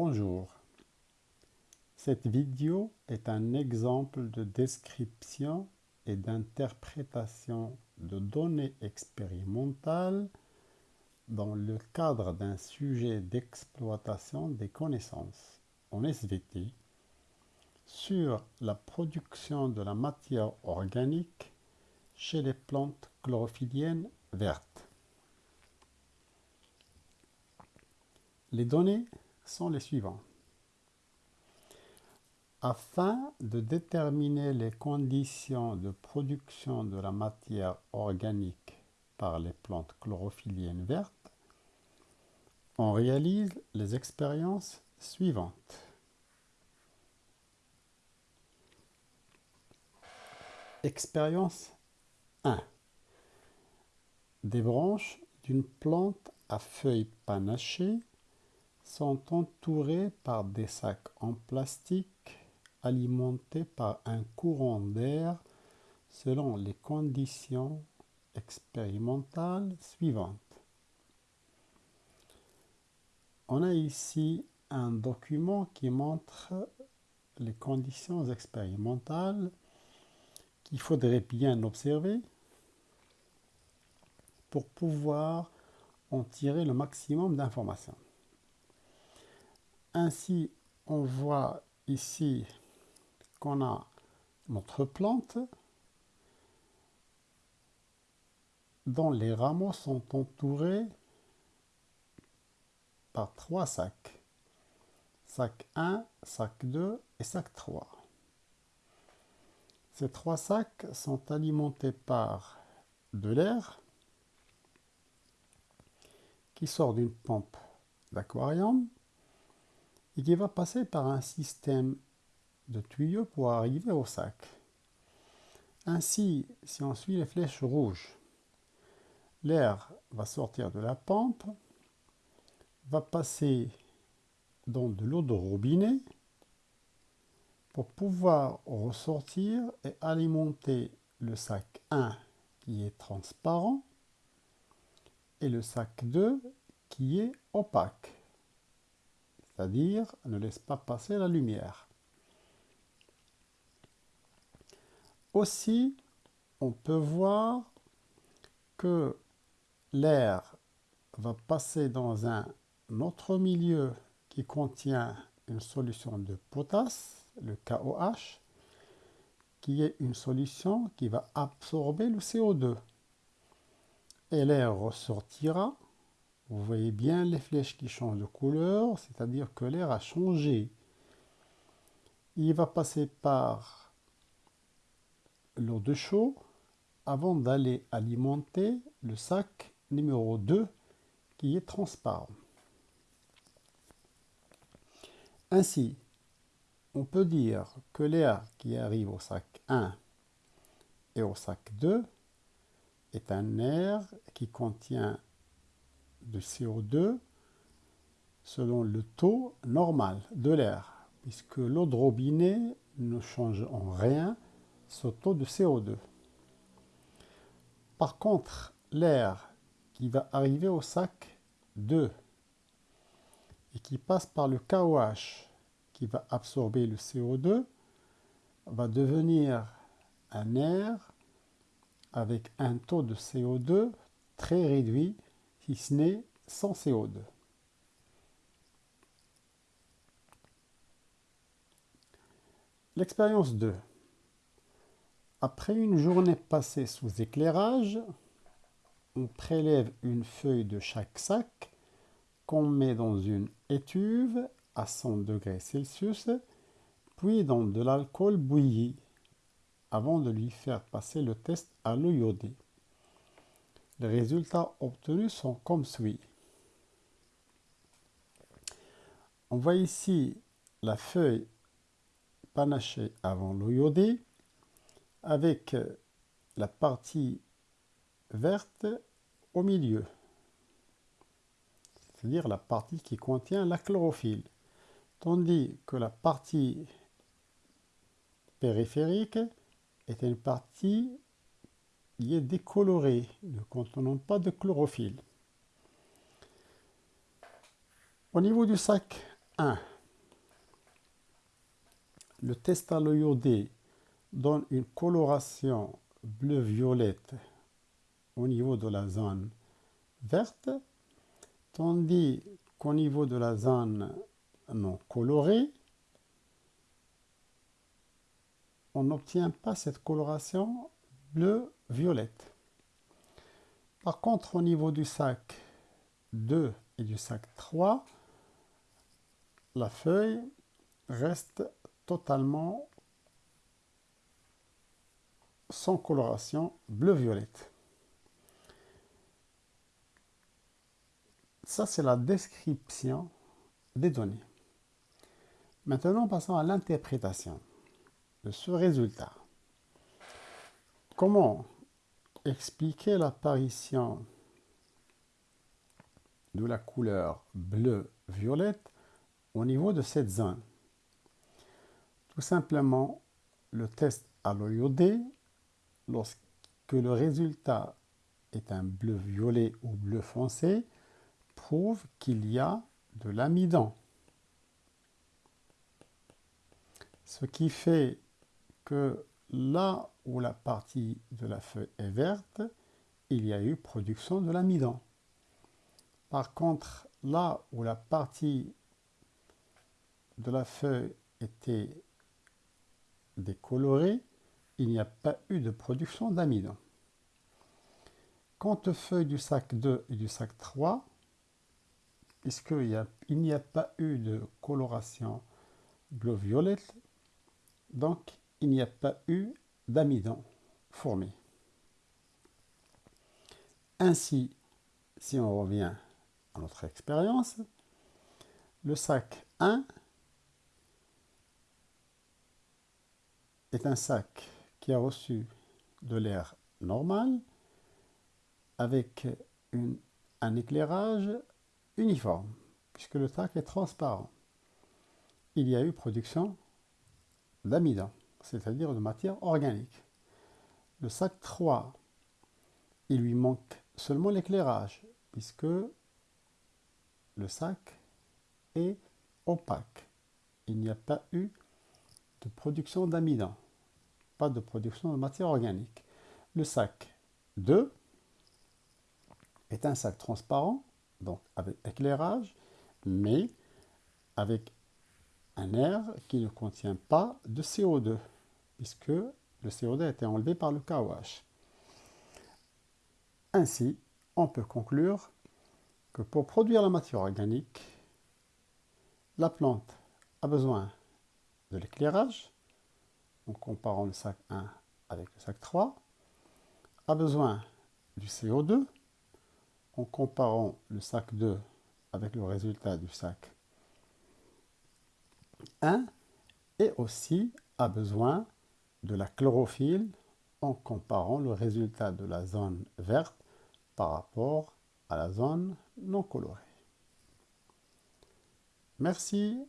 Bonjour. Cette vidéo est un exemple de description et d'interprétation de données expérimentales dans le cadre d'un sujet d'exploitation des connaissances en SVT sur la production de la matière organique chez les plantes chlorophylliennes vertes. Les données sont les suivantes. Afin de déterminer les conditions de production de la matière organique par les plantes chlorophylliennes vertes, on réalise les expériences suivantes. Expérience 1. Des branches d'une plante à feuilles panachées sont entourées par des sacs en plastique alimentés par un courant d'air selon les conditions expérimentales suivantes. On a ici un document qui montre les conditions expérimentales qu'il faudrait bien observer pour pouvoir en tirer le maximum d'informations. Ainsi, on voit ici qu'on a notre plante dont les rameaux sont entourés par trois sacs. Sac 1, sac 2 et sac 3. Ces trois sacs sont alimentés par de l'air qui sort d'une pompe d'aquarium et qui va passer par un système de tuyaux pour arriver au sac. Ainsi, si on suit les flèches rouges, l'air va sortir de la pompe, va passer dans de l'eau de robinet pour pouvoir ressortir et alimenter le sac 1 qui est transparent et le sac 2 qui est opaque c'est-à-dire ne laisse pas passer la lumière. Aussi, on peut voir que l'air va passer dans un autre milieu qui contient une solution de potasse, le KOH, qui est une solution qui va absorber le CO2. Et l'air ressortira vous voyez bien les flèches qui changent de couleur, c'est-à-dire que l'air a changé. Il va passer par l'eau de chaud avant d'aller alimenter le sac numéro 2 qui est transparent. Ainsi, on peut dire que l'air qui arrive au sac 1 et au sac 2 est un air qui contient de CO2 selon le taux normal de l'air, puisque l'eau de robinet ne change en rien ce taux de CO2. Par contre, l'air qui va arriver au sac 2 et qui passe par le KOH qui va absorber le CO2 va devenir un air avec un taux de CO2 très réduit ce n'est sans CO2. L'expérience 2. Après une journée passée sous éclairage, on prélève une feuille de chaque sac qu'on met dans une étuve à 100 degrés Celsius, puis dans de l'alcool bouilli, avant de lui faire passer le test à l'eau iodée. Les résultats obtenus sont comme suit. On voit ici la feuille panachée avant iodée avec la partie verte au milieu, c'est-à-dire la partie qui contient la chlorophylle, tandis que la partie périphérique est une partie il est décoloré, ne contenant pas de chlorophylle. Au niveau du sac 1. Le testalo iodé donne une coloration bleu-violette au niveau de la zone verte, tandis qu'au niveau de la zone non colorée, on n'obtient pas cette coloration bleu-violette. Par contre, au niveau du sac 2 et du sac 3, la feuille reste totalement sans coloration bleu-violette. Ça, c'est la description des données. Maintenant, passons à l'interprétation de ce résultat. Comment expliquer l'apparition de la couleur bleu-violette au niveau de cette zone? Tout simplement, le test à iodée, lorsque le résultat est un bleu-violet ou bleu foncé, prouve qu'il y a de l'amidon. Ce qui fait que là où la partie de la feuille est verte, il y a eu production de l'amidon. Par contre, là où la partie de la feuille était décolorée, il n'y a pas eu de production d'amidon. Quant aux feuilles du sac 2 et du sac 3, puisqu'il n'y a, pas eu de coloration bleu-violette, donc il n'y a pas eu d'amidon formé. Ainsi, si on revient à notre expérience, le sac 1 est un sac qui a reçu de l'air normal avec un éclairage uniforme, puisque le sac est transparent. Il y a eu production d'amidon, c'est-à-dire de matière organique. Le sac 3, il lui manque seulement l'éclairage, puisque le sac est opaque. Il n'y a pas eu de production d'amidon, pas de production de matière organique. Le sac 2 est un sac transparent donc avec éclairage, mais avec un air qui ne contient pas de CO2, puisque le CO2 a été enlevé par le KOH. Ainsi, on peut conclure que pour produire la matière organique, la plante a besoin de l'éclairage, en comparant le sac 1 avec le sac 3, a besoin du CO2, en comparant le sac 2 avec le résultat du sac 1 et aussi a besoin de la chlorophylle en comparant le résultat de la zone verte par rapport à la zone non colorée. Merci